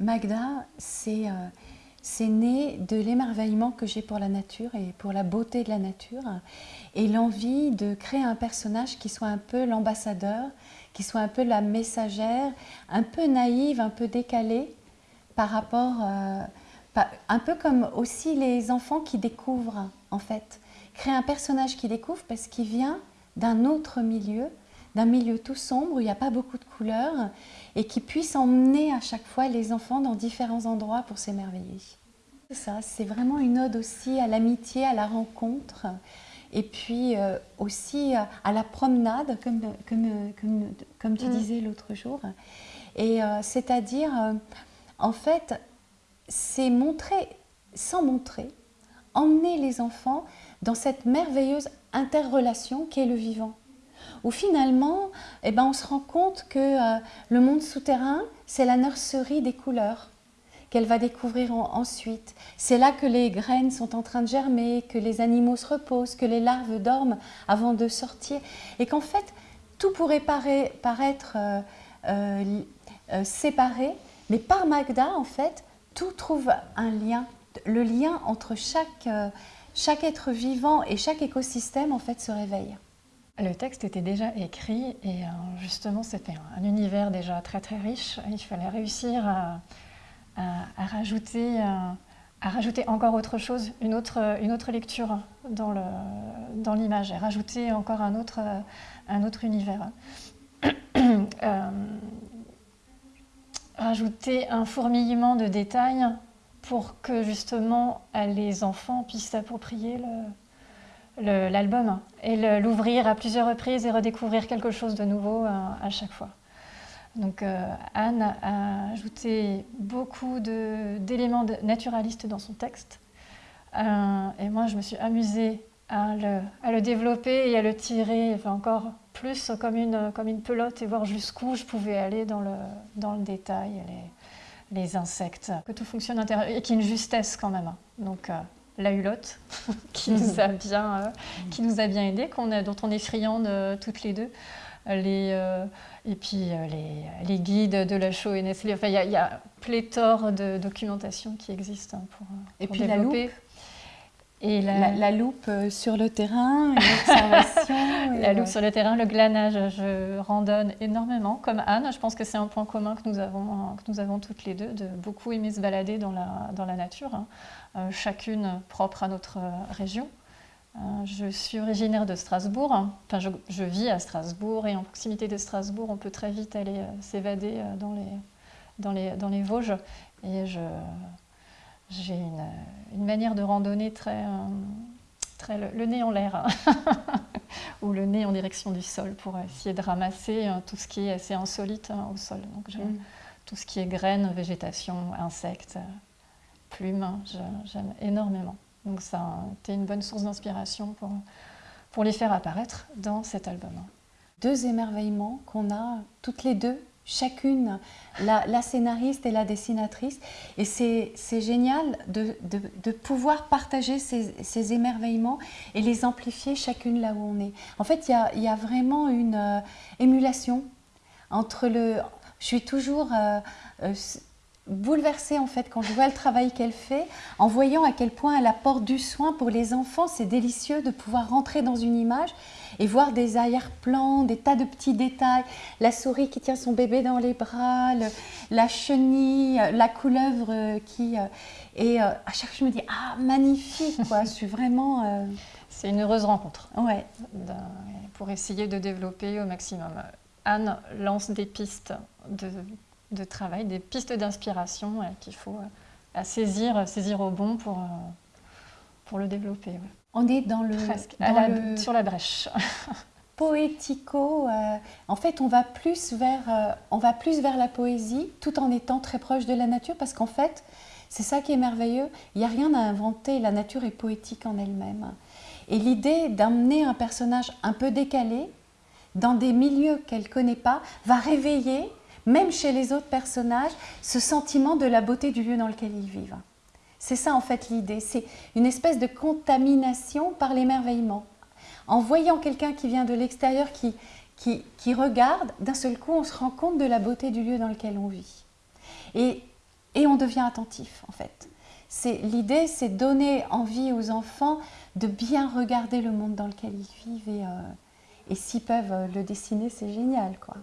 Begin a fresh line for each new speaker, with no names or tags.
Magda, c'est c'est né de l'émerveillement que j'ai pour la nature et pour la beauté de la nature et l'envie de créer un personnage qui soit un peu l'ambassadeur, qui soit un peu la messagère, un peu naïve, un peu décalée par rapport, euh, un peu comme aussi les enfants qui découvrent en fait. Créer un personnage qui découvre parce qu'il vient d'un autre milieu, d'un milieu tout sombre où il n'y a pas beaucoup de couleurs et qui puisse emmener à chaque fois les enfants dans différents endroits pour s'émerveiller. Ça, c'est vraiment une ode aussi à l'amitié, à la rencontre et puis euh, aussi à la promenade, comme, comme, comme, tu mm. disais l'autre jour. Et euh, c'est-à-dire, euh, en fait, c'est montrer, sans montrer, emmener les enfants dans cette merveilleuse interrelation qu'est le vivant où finalement, eh ben, on se rend compte que euh, le monde souterrain, c'est la nurserie des couleurs qu'elle va découvrir ensuite. C'est là que les graines sont en train de germer, que les animaux se reposent, que les larves dorment avant de sortir. Et qu'en fait, tout pourrait paraître euh, euh, séparé, mais par Magda, en fait, tout trouve un lien. Le lien entre chaque, chaque être vivant et chaque écosystème, en fait, se réveille.
Le texte était déjà écrit et euh, justement c'était un univers déjà très très riche. Il fallait réussir à, rajouter, euh, à rajouter encore autre chose, une autre, une autre lecture dans l'image dans et rajouter encore un autre, un autre univers. Euh, rajouter un fourmillement de détails pour que justement les enfants puissent s'approprier le, l'album et l'ouvrir à plusieurs reprises et redécouvrir quelque chose de nouveau euh, à, chaque fois. Donc euh, Anne a ajouté beaucoup d'éléments naturalistes dans son texte euh, et moi je me suis amusée à le, développer et à le tirer encore plus comme une, comme une pelote et voir jusqu'où je pouvais aller dans le, dans le détail, les, les insectes, que tout fonctionne et qu'il y ait une justesse quand même. Donc la hulotte, qui, nous a bien, euh, qui nous a bien aidés, dont on est friandes toutes les deux. Les, euh, et puis euh, les, guides de la show et Nestlé. Enfin, il y, a pléthore de documentation qui existe hein, pour,
et puis La loupe. Et la, loupe sur le terrain, l'observation.
la loupe sur le terrain, le glanage, je randonne énormément, comme Anne. Je pense que c'est un point commun que nous, avons, que nous avons toutes les deux, de beaucoup aimer se balader dans la, dans la nature. Hein. Euh, chacune propre à notre euh, région. Euh, je suis originaire de Strasbourg, enfin je, vis à Strasbourg et en proximité de Strasbourg on peut très vite aller s'évader dans les, dans, les, dans les Vosges et j'ai une, manière de randonner très, très le, nez en l'air ou le nez en direction du sol pour essayer de ramasser tout ce qui est assez insolite hein, au sol. Donc, mm. Tout ce qui est graines, végétation, insectes, plumes, j'aime énormément. Donc ça a été une bonne source d'inspiration pour, pour les faire apparaître dans cet album.
Deux émerveillements qu'on a toutes les deux, chacune, la, scénariste et la dessinatrice. Et c'est génial de, de, pouvoir partager ces, ces, émerveillements et les amplifier chacune là où on est. En fait, il y a, y a, vraiment une euh, émulation entre le... Je suis toujours... Euh, euh, bouleversée en fait quand je vois le travail qu'elle fait, en voyant à quel point elle apporte du soin pour les enfants. C'est délicieux de pouvoir rentrer dans une image et voir des arrière-plans, des tas de petits détails, la souris qui tient son bébé dans les bras, la chenille, la couleuvre qui... Euh, et euh, à chaque fois je me dis, ah magnifique quoi, je suis vraiment... Euh,
C'est une heureuse rencontre.
Ouais.
Pour essayer de développer au maximum. Anne lance des pistes de de travail, des pistes d'inspiration qu'il faut euh, saisir, saisir au bon pour, euh, pour le développer.
On est dans le...
Sur la brèche.
poético, euh, en fait on va, plus vers, on va plus vers la poésie tout en étant très proche de la nature parce qu'en fait c'est ça qui est merveilleux, il n'y a rien à inventer, la nature est poétique en elle-même. Et l'idée d'amener un personnage un peu décalé dans des milieux qu'elle ne connaît pas va réveiller même chez les autres personnages, ce sentiment de la beauté du lieu dans lequel ils vivent. C'est ça en fait l'idée, c'est une espèce de contamination par l'émerveillement. En voyant quelqu'un qui vient de l'extérieur, qui, qui, regarde, d'un seul coup on se rend compte de la beauté du lieu dans lequel on vit. Et et on devient attentif en fait. L'idée, c'est donner envie aux enfants de bien regarder le monde dans lequel ils vivent et, euh, et s'ils peuvent le dessiner, c'est génial. quoi.